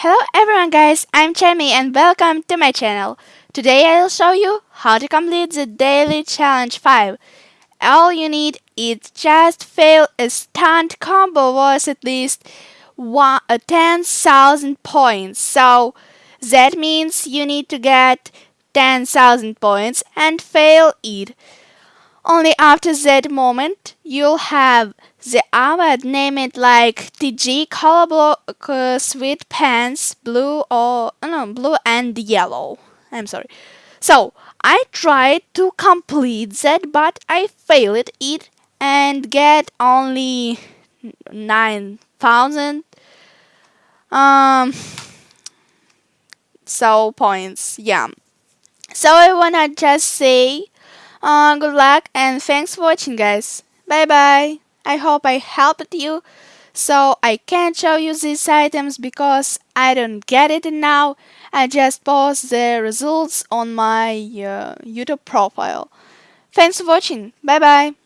Hello everyone guys, I'm Chemi and welcome to my channel. Today I'll show you how to complete the daily challenge 5. All you need is just fail a stunt combo worth at least one, uh, 10,000 points. So that means you need to get 10,000 points and fail it. Only after that moment you'll have the award name it like TG color block uh, sweet pants blue or uh, no blue and yellow. I'm sorry. So I tried to complete that but I failed it and get only 9000 um so points yeah so I wanna just say uh, good luck and thanks for watching guys. Bye bye. I hope I helped you. So I can't show you these items because I don't get it now. I just post the results on my uh, YouTube profile. Thanks for watching. Bye bye.